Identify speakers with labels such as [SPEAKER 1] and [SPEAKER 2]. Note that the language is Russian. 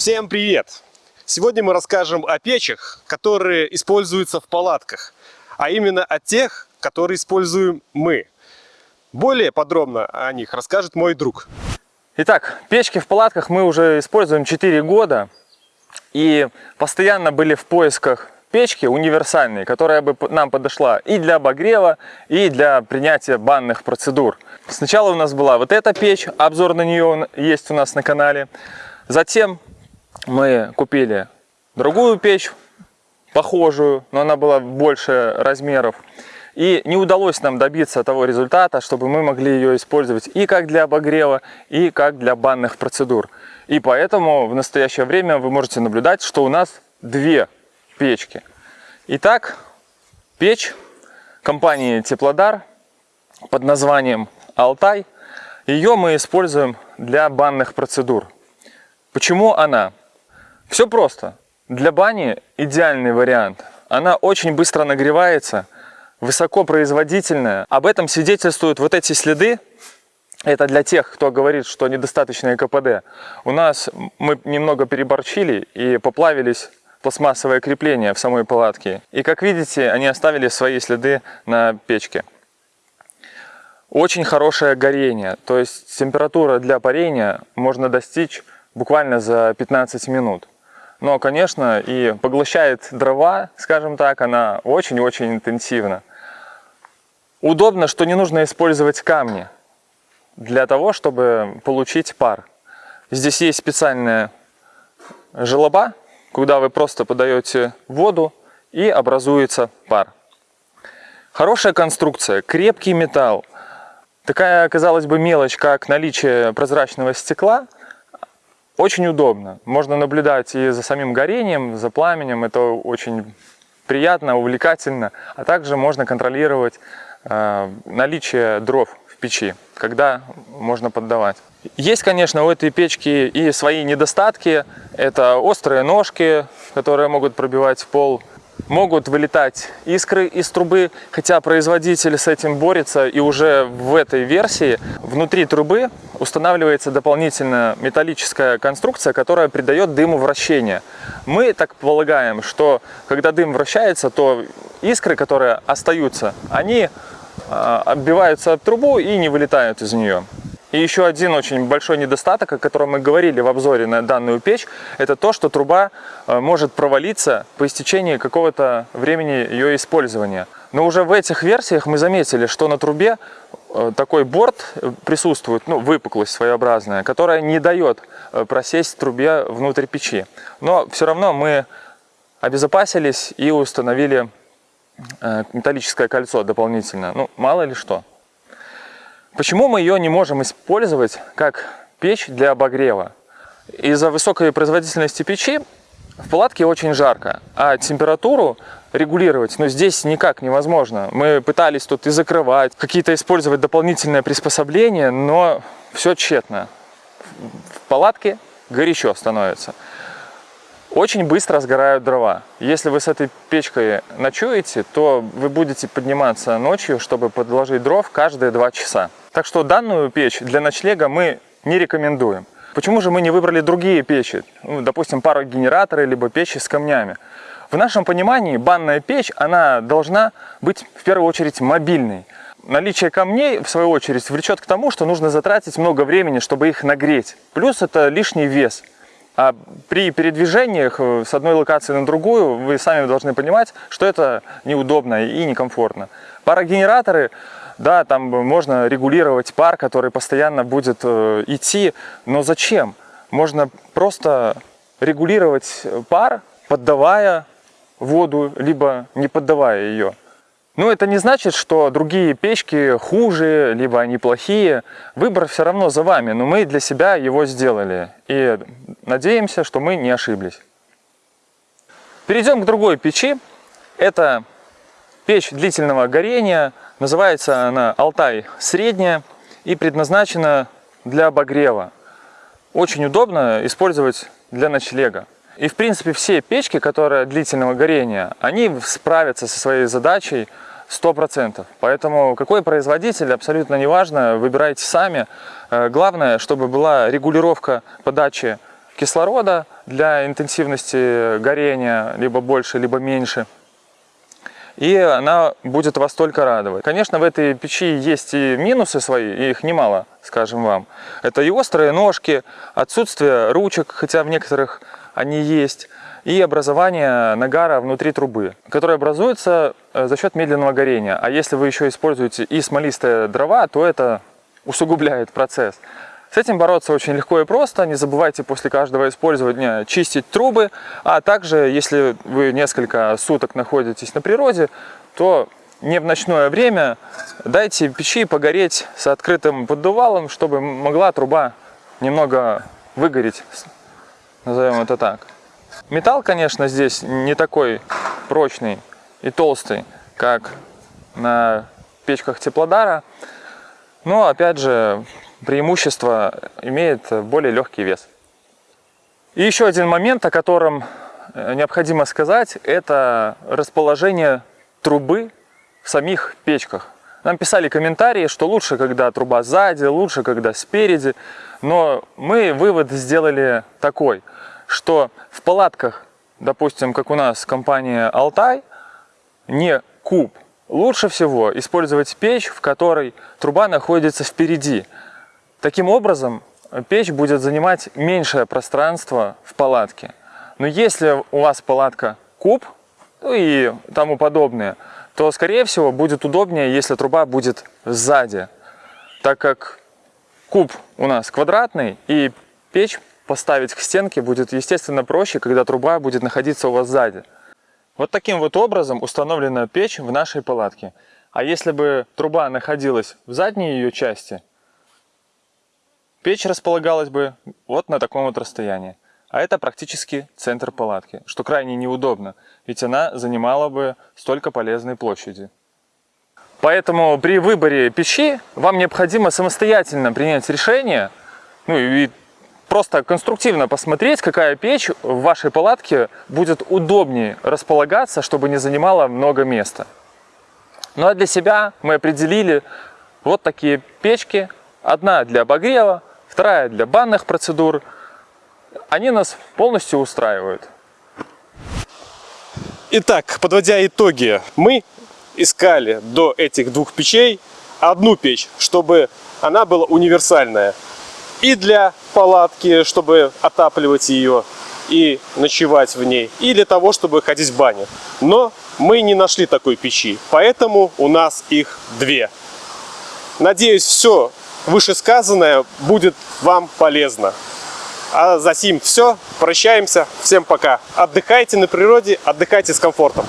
[SPEAKER 1] Всем привет! Сегодня мы расскажем о печах, которые используются в палатках, а именно о тех, которые используем мы. Более подробно о них расскажет мой друг.
[SPEAKER 2] Итак, печки в палатках мы уже используем 4 года и постоянно были в поисках печки универсальной, которая бы нам подошла и для обогрева, и для принятия банных процедур. Сначала у нас была вот эта печь, обзор на нее есть у нас на канале. Затем мы купили другую печь, похожую, но она была больше размеров. И не удалось нам добиться того результата, чтобы мы могли ее использовать и как для обогрева, и как для банных процедур. И поэтому в настоящее время вы можете наблюдать, что у нас две печки. Итак, печь компании Теплодар под названием Алтай. Ее мы используем для банных процедур. Почему она? Все просто. Для бани идеальный вариант. Она очень быстро нагревается, высокопроизводительная. Об этом свидетельствуют вот эти следы. Это для тех, кто говорит, что недостаточное КПД. У нас мы немного переборчили и поплавились пластмассовое крепление в самой палатке. И как видите, они оставили свои следы на печке. Очень хорошее горение, то есть температура для парения можно достичь буквально за 15 минут. Но, конечно, и поглощает дрова, скажем так, она очень-очень интенсивно. Удобно, что не нужно использовать камни для того, чтобы получить пар. Здесь есть специальная желоба, куда вы просто подаете воду и образуется пар. Хорошая конструкция, крепкий металл. Такая, казалось бы, мелочь, как наличие прозрачного стекла, очень удобно. Можно наблюдать и за самим горением, за пламенем. Это очень приятно, увлекательно. А также можно контролировать э, наличие дров в печи, когда можно поддавать. Есть, конечно, у этой печки и свои недостатки. Это острые ножки, которые могут пробивать пол. Могут вылетать искры из трубы, хотя производитель с этим борется. И уже в этой версии внутри трубы устанавливается дополнительная металлическая конструкция, которая придает дыму вращения. Мы так полагаем, что когда дым вращается, то искры, которые остаются, они а, отбиваются от трубу и не вылетают из нее. И еще один очень большой недостаток, о котором мы говорили в обзоре на данную печь, это то, что труба э, может провалиться по истечении какого-то времени ее использования. Но уже в этих версиях мы заметили, что на трубе э, такой борт присутствует, ну, выпуклость своеобразная, которая не дает э, просесть трубе внутрь печи. Но все равно мы обезопасились и установили металлическое кольцо дополнительно. Ну, мало ли что. Почему мы ее не можем использовать как печь для обогрева? Из-за высокой производительности печи в палатке очень жарко, а температуру регулировать, но ну, здесь никак невозможно. Мы пытались тут и закрывать, какие-то использовать дополнительные приспособления, но все тщетно. В палатке горячо становится. Очень быстро сгорают дрова. Если вы с этой печкой ночуете, то вы будете подниматься ночью, чтобы подложить дров каждые два часа. Так что данную печь для ночлега мы не рекомендуем. Почему же мы не выбрали другие печи? Ну, допустим, парогенераторы, либо печи с камнями. В нашем понимании банная печь, она должна быть в первую очередь мобильной. Наличие камней, в свою очередь, влечет к тому, что нужно затратить много времени, чтобы их нагреть. Плюс это лишний вес. А при передвижениях э, с одной локации на другую вы сами должны понимать, что это неудобно и некомфортно. Парогенераторы, да, там можно регулировать пар, который постоянно будет э, идти, но зачем? Можно просто регулировать пар, поддавая воду, либо не поддавая ее. Но это не значит, что другие печки хуже, либо они плохие. Выбор все равно за вами, но мы для себя его сделали. И надеемся, что мы не ошиблись. Перейдем к другой печи. Это печь длительного горения. Называется она Алтай средняя и предназначена для обогрева. Очень удобно использовать для ночлега. И в принципе все печки, которые длительного горения, они справятся со своей задачей 100%. Поэтому какой производитель, абсолютно не важно, выбирайте сами. Э, главное, чтобы была регулировка подачи кислорода для интенсивности горения, либо больше, либо меньше. И она будет вас только радовать. Конечно, в этой печи есть и минусы свои, и их немало, скажем вам. Это и острые ножки, отсутствие ручек, хотя в некоторых они есть, и образование нагара внутри трубы, которое образуется э, за счет медленного горения. А если вы еще используете и смолистые дрова, то это усугубляет процесс. С этим бороться очень легко и просто. Не забывайте после каждого использования чистить трубы. А также, если вы несколько суток находитесь на природе, то не в ночное время дайте печи погореть с открытым поддувалом, чтобы могла труба немного выгореть, назовем это так. Металл, конечно, здесь не такой прочный и толстый, как на печках теплодара, но, опять же, преимущество имеет более легкий вес. И еще один момент, о котором э, необходимо сказать, это расположение трубы в самих печках. Нам писали комментарии, что лучше, когда труба сзади, лучше, когда спереди. Но мы вывод сделали такой, что в палатках, допустим, как у нас компания «Алтай», не куб, лучше всего использовать печь, в которой труба находится впереди. Таким образом, печь будет занимать меньшее пространство в палатке. Но если у вас палатка куб ну и тому подобное, то, скорее всего, будет удобнее, если труба будет сзади, так как куб у нас квадратный, и печь поставить к стенке будет, естественно, проще, когда труба будет находиться у вас сзади. Вот таким вот образом установлена печь в нашей палатке. А если бы труба находилась в задней ее части, Печь располагалась бы вот на таком вот расстоянии. А это практически центр палатки, что крайне неудобно, ведь она занимала бы столько полезной площади. Поэтому при выборе печи вам необходимо самостоятельно принять решение, ну и просто конструктивно посмотреть, какая печь в вашей палатке будет удобнее располагаться, чтобы не занимала много места. Ну а для себя мы определили вот такие печки. Одна для обогрева, вторая для банных процедур. Они нас полностью устраивают.
[SPEAKER 1] Итак, подводя итоги, мы искали до этих двух печей одну печь, чтобы она была универсальная. И для палатки, чтобы отапливать ее и ночевать в ней, и для того, чтобы ходить в баню. Но мы не нашли такой печи, поэтому у нас их две. Надеюсь, все вышесказанное будет вам полезно. А за сим все. Прощаемся. Всем пока. Отдыхайте на природе, отдыхайте с комфортом.